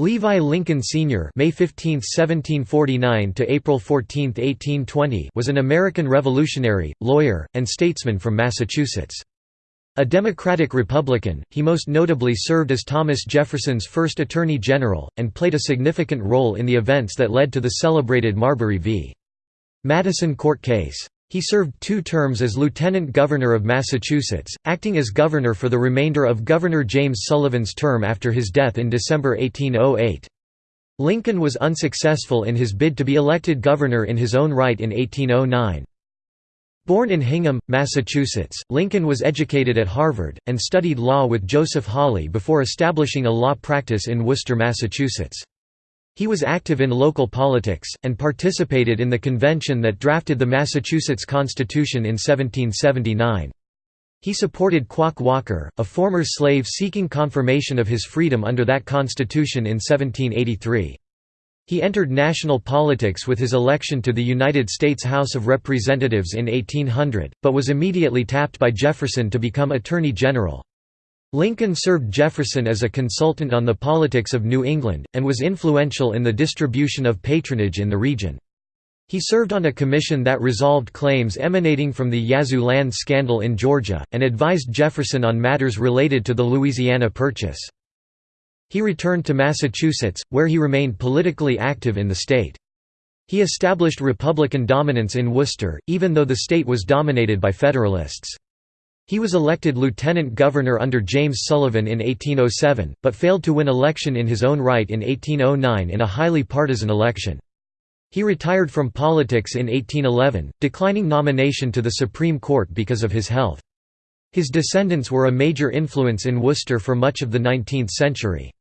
Levi Lincoln Sr. (May 15, 1749 to April 14, 1820) was an American revolutionary, lawyer, and statesman from Massachusetts. A Democratic Republican, he most notably served as Thomas Jefferson's first Attorney General, and played a significant role in the events that led to the celebrated Marbury v. Madison court case. He served two terms as Lieutenant Governor of Massachusetts, acting as governor for the remainder of Governor James Sullivan's term after his death in December 1808. Lincoln was unsuccessful in his bid to be elected governor in his own right in 1809. Born in Hingham, Massachusetts, Lincoln was educated at Harvard, and studied law with Joseph Hawley before establishing a law practice in Worcester, Massachusetts. He was active in local politics, and participated in the convention that drafted the Massachusetts Constitution in 1779. He supported Quock Walker, a former slave seeking confirmation of his freedom under that constitution in 1783. He entered national politics with his election to the United States House of Representatives in 1800, but was immediately tapped by Jefferson to become Attorney General. Lincoln served Jefferson as a consultant on the politics of New England, and was influential in the distribution of patronage in the region. He served on a commission that resolved claims emanating from the Yazoo land scandal in Georgia, and advised Jefferson on matters related to the Louisiana Purchase. He returned to Massachusetts, where he remained politically active in the state. He established Republican dominance in Worcester, even though the state was dominated by Federalists. He was elected lieutenant governor under James Sullivan in 1807, but failed to win election in his own right in 1809 in a highly partisan election. He retired from politics in 1811, declining nomination to the Supreme Court because of his health. His descendants were a major influence in Worcester for much of the 19th century.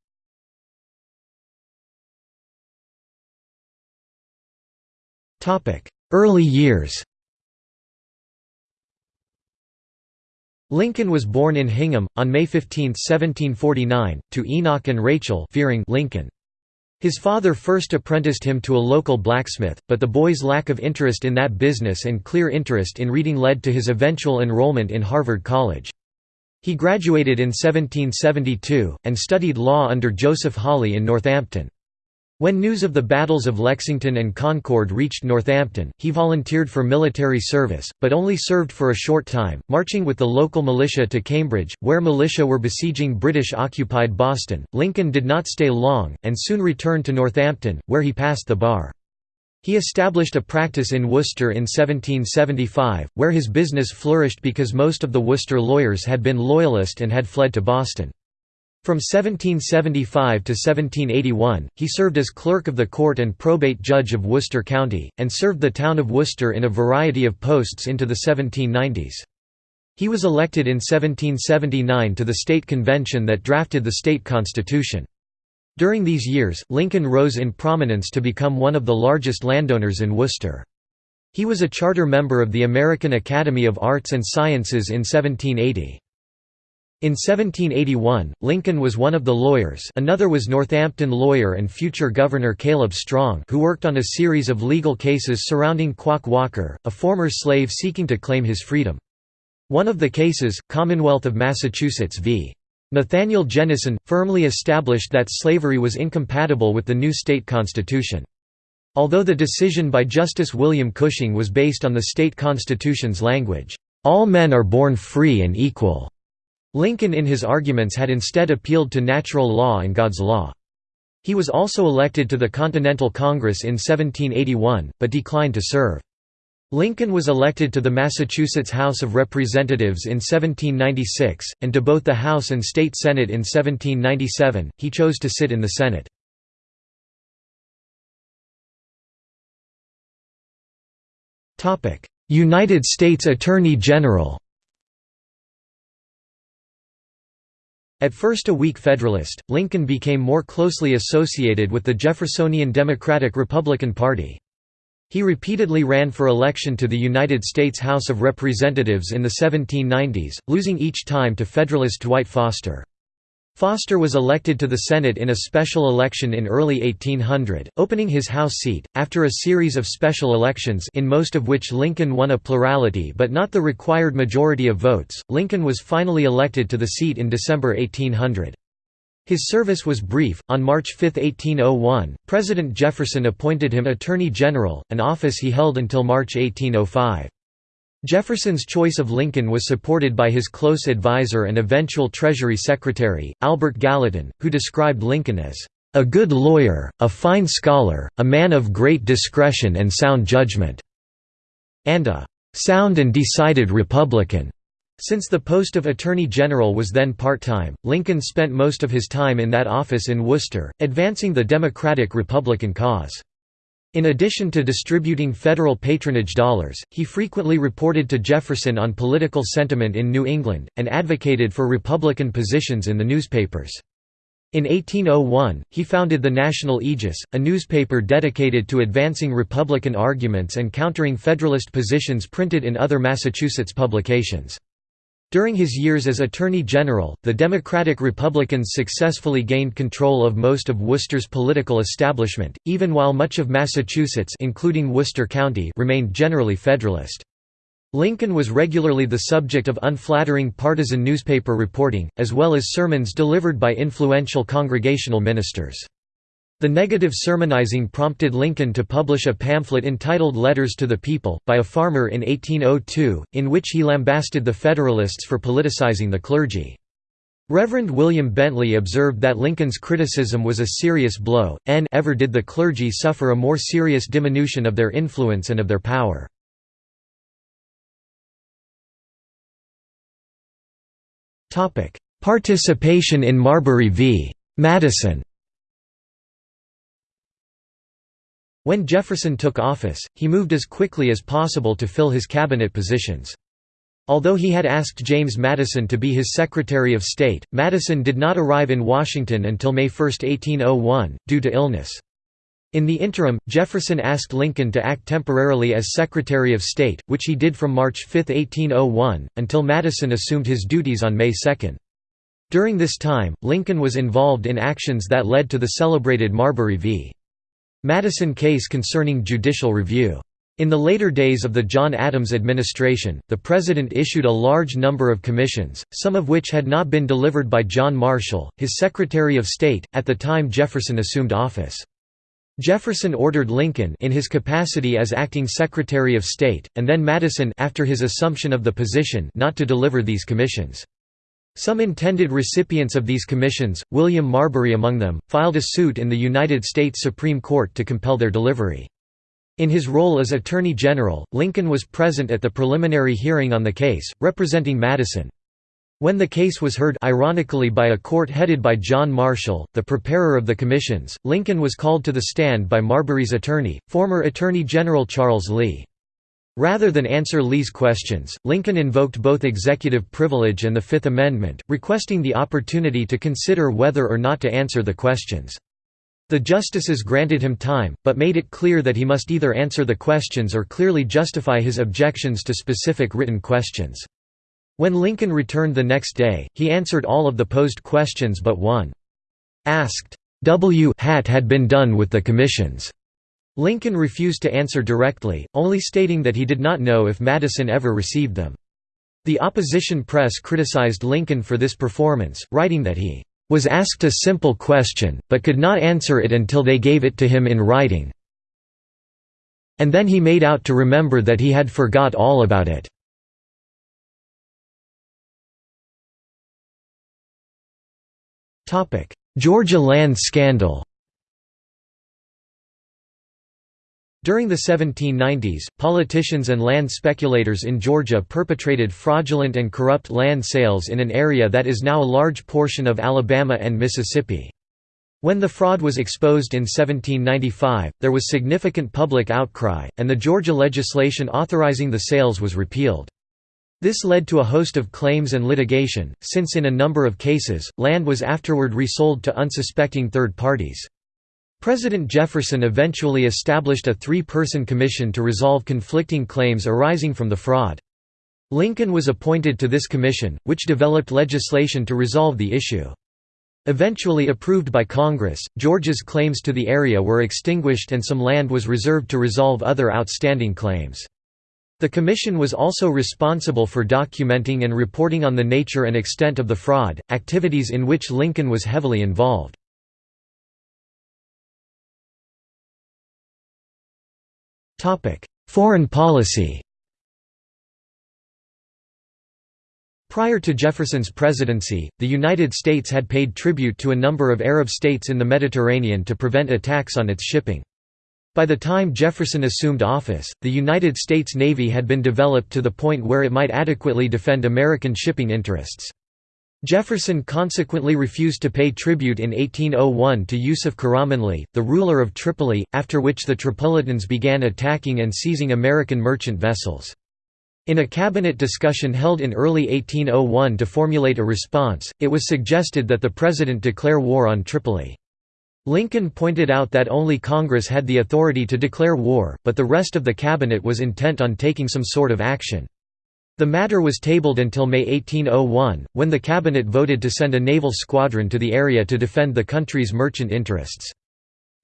Early years Lincoln was born in Hingham, on May 15, 1749, to Enoch and Rachel Fearing Lincoln. His father first apprenticed him to a local blacksmith, but the boy's lack of interest in that business and clear interest in reading led to his eventual enrollment in Harvard College. He graduated in 1772, and studied law under Joseph Hawley in Northampton. When news of the battles of Lexington and Concord reached Northampton, he volunteered for military service, but only served for a short time, marching with the local militia to Cambridge, where militia were besieging British-occupied Boston. Lincoln did not stay long, and soon returned to Northampton, where he passed the bar. He established a practice in Worcester in 1775, where his business flourished because most of the Worcester lawyers had been Loyalist and had fled to Boston. From 1775 to 1781, he served as clerk of the court and probate judge of Worcester County, and served the town of Worcester in a variety of posts into the 1790s. He was elected in 1779 to the state convention that drafted the state constitution. During these years, Lincoln rose in prominence to become one of the largest landowners in Worcester. He was a charter member of the American Academy of Arts and Sciences in 1780. In 1781, Lincoln was one of the lawyers another was Northampton lawyer and future Governor Caleb Strong who worked on a series of legal cases surrounding Quock Walker, a former slave seeking to claim his freedom. One of the cases, Commonwealth of Massachusetts v. Nathaniel Jennison, firmly established that slavery was incompatible with the new state constitution. Although the decision by Justice William Cushing was based on the state constitution's language, "...all men are born free and equal." Lincoln in his arguments had instead appealed to natural law and God's law. He was also elected to the Continental Congress in 1781, but declined to serve. Lincoln was elected to the Massachusetts House of Representatives in 1796, and to both the House and State Senate in 1797, he chose to sit in the Senate. United States Attorney General At first a weak Federalist, Lincoln became more closely associated with the Jeffersonian Democratic-Republican Party. He repeatedly ran for election to the United States House of Representatives in the 1790s, losing each time to Federalist Dwight Foster. Foster was elected to the Senate in a special election in early 1800, opening his House seat, after a series of special elections in most of which Lincoln won a plurality but not the required majority of votes. Lincoln was finally elected to the seat in December 1800. His service was brief. On March 5, 1801, President Jefferson appointed him Attorney General, an office he held until March 1805. Jefferson's choice of Lincoln was supported by his close advisor and eventual Treasury Secretary, Albert Gallatin, who described Lincoln as a good lawyer, a fine scholar, a man of great discretion and sound judgment, and a sound and decided Republican. Since the post of Attorney General was then part-time, Lincoln spent most of his time in that office in Worcester, advancing the Democratic-Republican cause. In addition to distributing federal patronage dollars, he frequently reported to Jefferson on political sentiment in New England, and advocated for Republican positions in the newspapers. In 1801, he founded the National Aegis, a newspaper dedicated to advancing Republican arguments and countering Federalist positions printed in other Massachusetts publications. During his years as Attorney General, the Democratic Republicans successfully gained control of most of Worcester's political establishment, even while much of Massachusetts including Worcester County remained generally Federalist. Lincoln was regularly the subject of unflattering partisan newspaper reporting, as well as sermons delivered by influential congregational ministers. The negative sermonizing prompted Lincoln to publish a pamphlet entitled Letters to the People, by a farmer in 1802, in which he lambasted the Federalists for politicizing the clergy. Reverend William Bentley observed that Lincoln's criticism was a serious blow, and ever did the clergy suffer a more serious diminution of their influence and of their power. Participation in Marbury v. Madison When Jefferson took office, he moved as quickly as possible to fill his cabinet positions. Although he had asked James Madison to be his Secretary of State, Madison did not arrive in Washington until May 1, 1801, due to illness. In the interim, Jefferson asked Lincoln to act temporarily as Secretary of State, which he did from March 5, 1801, until Madison assumed his duties on May 2. During this time, Lincoln was involved in actions that led to the celebrated Marbury v. Madison case concerning judicial review. In the later days of the John Adams administration, the President issued a large number of commissions, some of which had not been delivered by John Marshall, his Secretary of State, at the time Jefferson assumed office. Jefferson ordered Lincoln in his capacity as acting Secretary of State, and then Madison after his assumption of the position not to deliver these commissions. Some intended recipients of these commissions, William Marbury among them, filed a suit in the United States Supreme Court to compel their delivery. In his role as Attorney General, Lincoln was present at the preliminary hearing on the case, representing Madison. When the case was heard ironically by a court headed by John Marshall, the preparer of the commissions, Lincoln was called to the stand by Marbury's attorney, former Attorney General Charles Lee. Rather than answer Lee's questions, Lincoln invoked both executive privilege and the Fifth Amendment, requesting the opportunity to consider whether or not to answer the questions. The justices granted him time, but made it clear that he must either answer the questions or clearly justify his objections to specific written questions. When Lincoln returned the next day, he answered all of the posed questions but one. Asked, W hat had been done with the commissions. Lincoln refused to answer directly, only stating that he did not know if Madison ever received them. The opposition press criticized Lincoln for this performance, writing that he was asked a simple question, but could not answer it until they gave it to him in writing. And then he made out to remember that he had forgot all about it. Georgia land scandal During the 1790s, politicians and land speculators in Georgia perpetrated fraudulent and corrupt land sales in an area that is now a large portion of Alabama and Mississippi. When the fraud was exposed in 1795, there was significant public outcry, and the Georgia legislation authorizing the sales was repealed. This led to a host of claims and litigation, since in a number of cases, land was afterward resold to unsuspecting third parties. President Jefferson eventually established a three-person commission to resolve conflicting claims arising from the fraud. Lincoln was appointed to this commission, which developed legislation to resolve the issue. Eventually approved by Congress, Georgia's claims to the area were extinguished and some land was reserved to resolve other outstanding claims. The commission was also responsible for documenting and reporting on the nature and extent of the fraud, activities in which Lincoln was heavily involved. Foreign policy Prior to Jefferson's presidency, the United States had paid tribute to a number of Arab states in the Mediterranean to prevent attacks on its shipping. By the time Jefferson assumed office, the United States Navy had been developed to the point where it might adequately defend American shipping interests. Jefferson consequently refused to pay tribute in 1801 to Yusuf Karamanli, the ruler of Tripoli, after which the Tripolitans began attacking and seizing American merchant vessels. In a cabinet discussion held in early 1801 to formulate a response, it was suggested that the president declare war on Tripoli. Lincoln pointed out that only Congress had the authority to declare war, but the rest of the cabinet was intent on taking some sort of action. The matter was tabled until May 1801, when the cabinet voted to send a naval squadron to the area to defend the country's merchant interests.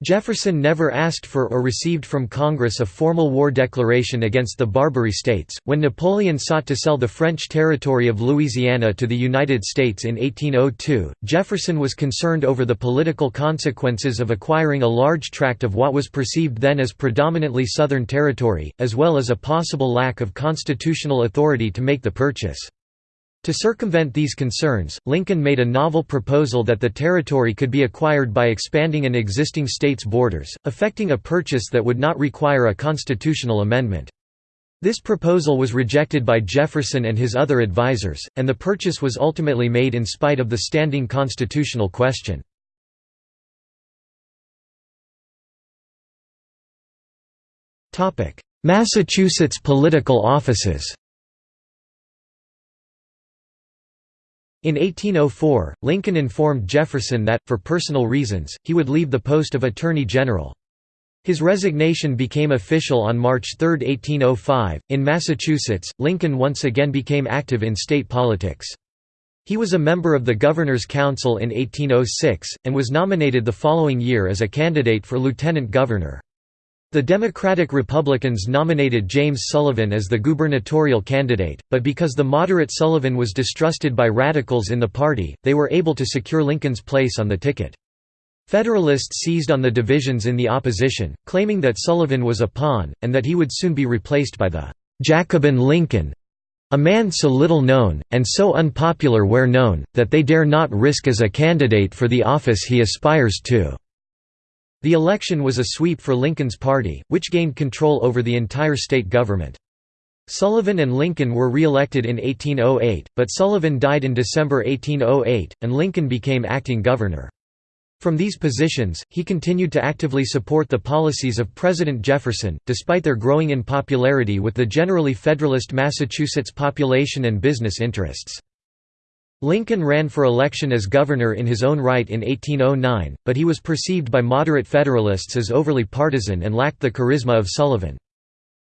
Jefferson never asked for or received from Congress a formal war declaration against the Barbary states. When Napoleon sought to sell the French territory of Louisiana to the United States in 1802, Jefferson was concerned over the political consequences of acquiring a large tract of what was perceived then as predominantly Southern territory, as well as a possible lack of constitutional authority to make the purchase. To circumvent these concerns, Lincoln made a novel proposal that the territory could be acquired by expanding an existing state's borders, effecting a purchase that would not require a constitutional amendment. This proposal was rejected by Jefferson and his other advisers, and the purchase was ultimately made in spite of the standing constitutional question. Massachusetts political offices In 1804, Lincoln informed Jefferson that, for personal reasons, he would leave the post of Attorney General. His resignation became official on March 3, 1805. In Massachusetts, Lincoln once again became active in state politics. He was a member of the Governor's Council in 1806, and was nominated the following year as a candidate for lieutenant governor. The Democratic Republicans nominated James Sullivan as the gubernatorial candidate, but because the moderate Sullivan was distrusted by radicals in the party, they were able to secure Lincoln's place on the ticket. Federalists seized on the divisions in the opposition, claiming that Sullivan was a pawn, and that he would soon be replaced by the Jacobin Lincoln, a man so little known, and so unpopular where known, that they dare not risk as a candidate for the office he aspires to. The election was a sweep for Lincoln's party, which gained control over the entire state government. Sullivan and Lincoln were re-elected in 1808, but Sullivan died in December 1808, and Lincoln became acting governor. From these positions, he continued to actively support the policies of President Jefferson, despite their growing unpopularity with the generally Federalist Massachusetts population and business interests. Lincoln ran for election as governor in his own right in 1809, but he was perceived by moderate Federalists as overly partisan and lacked the charisma of Sullivan.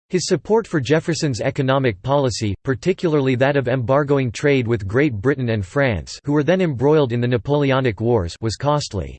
His support for Jefferson's economic policy, particularly that of embargoing trade with Great Britain and France who were then embroiled in the Napoleonic Wars was costly.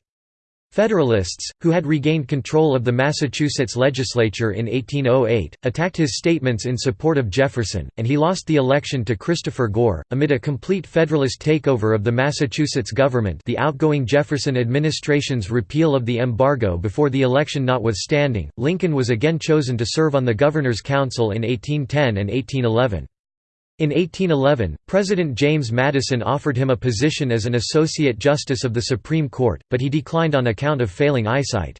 Federalists, who had regained control of the Massachusetts legislature in 1808, attacked his statements in support of Jefferson, and he lost the election to Christopher Gore. Amid a complete Federalist takeover of the Massachusetts government, the outgoing Jefferson administration's repeal of the embargo before the election notwithstanding, Lincoln was again chosen to serve on the Governor's Council in 1810 and 1811. In 1811, President James Madison offered him a position as an Associate Justice of the Supreme Court, but he declined on account of failing eyesight.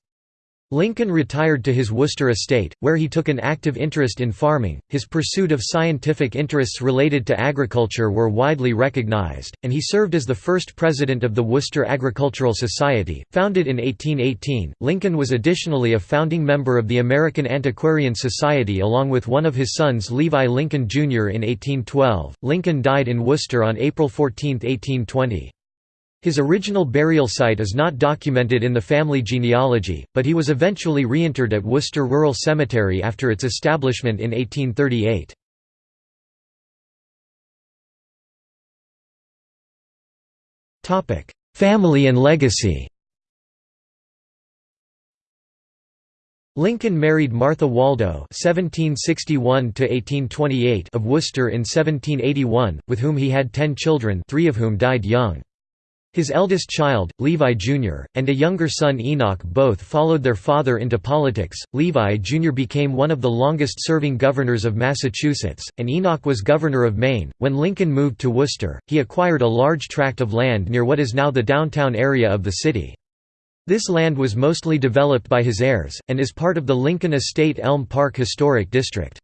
Lincoln retired to his Worcester estate, where he took an active interest in farming. His pursuit of scientific interests related to agriculture were widely recognized, and he served as the first president of the Worcester Agricultural Society, founded in 1818. Lincoln was additionally a founding member of the American Antiquarian Society along with one of his sons Levi Lincoln Jr. in 1812. Lincoln died in Worcester on April 14, 1820. His original burial site is not documented in the family genealogy, but he was eventually reinterred at Worcester Rural Cemetery after its establishment in 1838. Family and legacy Lincoln married Martha Waldo (1761–1828) of Worcester in 1781, with whom he had ten children, three of whom died young. His eldest child, Levi Jr., and a younger son Enoch both followed their father into politics. Levi Jr. became one of the longest serving governors of Massachusetts, and Enoch was governor of Maine. When Lincoln moved to Worcester, he acquired a large tract of land near what is now the downtown area of the city. This land was mostly developed by his heirs, and is part of the Lincoln Estate Elm Park Historic District.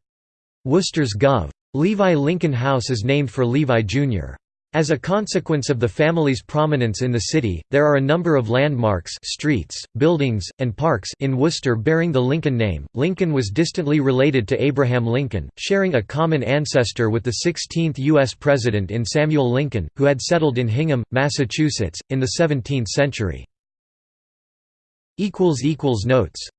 Worcester's Gov. Levi Lincoln House is named for Levi Jr. As a consequence of the family's prominence in the city, there are a number of landmarks streets, buildings, and parks in Worcester bearing the Lincoln name. Lincoln was distantly related to Abraham Lincoln, sharing a common ancestor with the 16th U.S. President in Samuel Lincoln, who had settled in Hingham, Massachusetts, in the 17th century. Notes